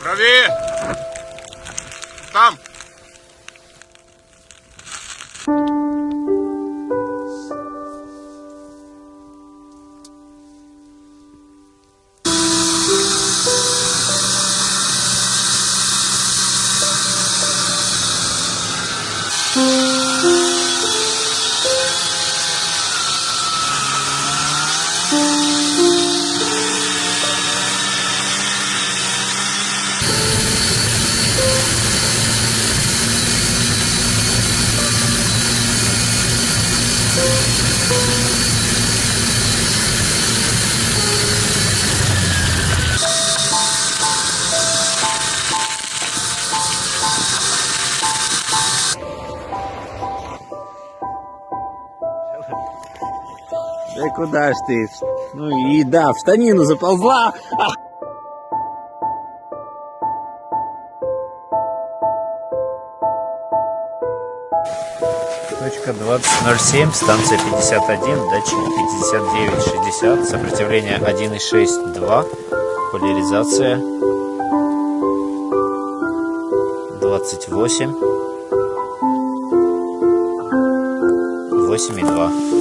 Правее! Там! Да куда ж ты? Ну и да, в штанину заползла. 20.07, станция 51, датчик 59.60, сопротивление 1.6.2, поляризация 28, 8.2.